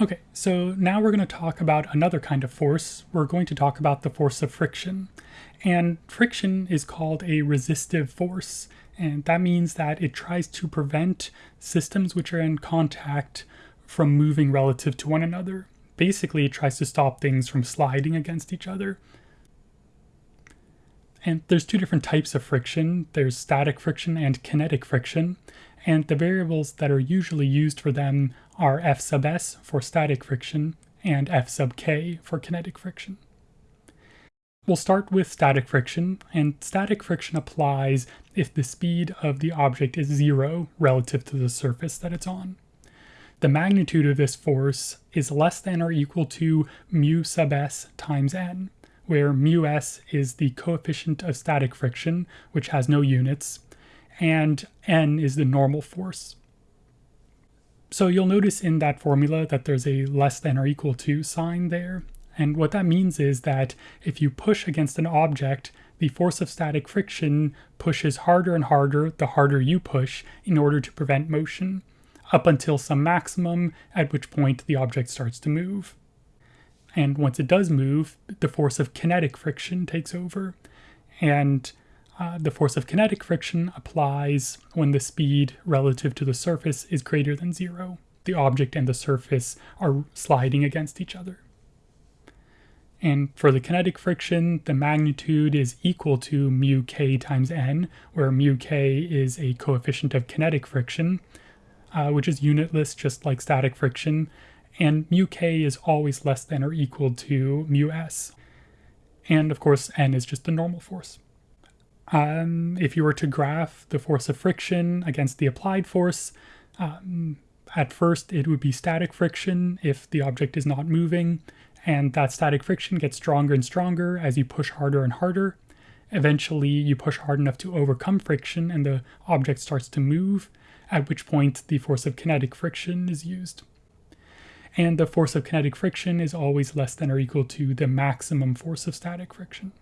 Okay, so now we're going to talk about another kind of force. We're going to talk about the force of friction. And friction is called a resistive force, and that means that it tries to prevent systems which are in contact from moving relative to one another. Basically, it tries to stop things from sliding against each other. And there's two different types of friction. There's static friction and kinetic friction. And the variables that are usually used for them are F sub s for static friction and F sub k for kinetic friction. We'll start with static friction, and static friction applies if the speed of the object is zero relative to the surface that it's on. The magnitude of this force is less than or equal to mu sub s times n, where mu s is the coefficient of static friction, which has no units, and n is the normal force. So you'll notice in that formula that there's a less than or equal to sign there. And what that means is that if you push against an object, the force of static friction pushes harder and harder the harder you push in order to prevent motion, up until some maximum, at which point the object starts to move. And once it does move, the force of kinetic friction takes over. And uh, the force of kinetic friction applies when the speed relative to the surface is greater than zero. The object and the surface are sliding against each other. And for the kinetic friction, the magnitude is equal to mu k times n, where mu k is a coefficient of kinetic friction, uh, which is unitless just like static friction, and mu k is always less than or equal to mu s. And of course, n is just the normal force. Um, if you were to graph the force of friction against the applied force, um, at first it would be static friction if the object is not moving, and that static friction gets stronger and stronger as you push harder and harder. Eventually, you push hard enough to overcome friction and the object starts to move, at which point the force of kinetic friction is used. And the force of kinetic friction is always less than or equal to the maximum force of static friction.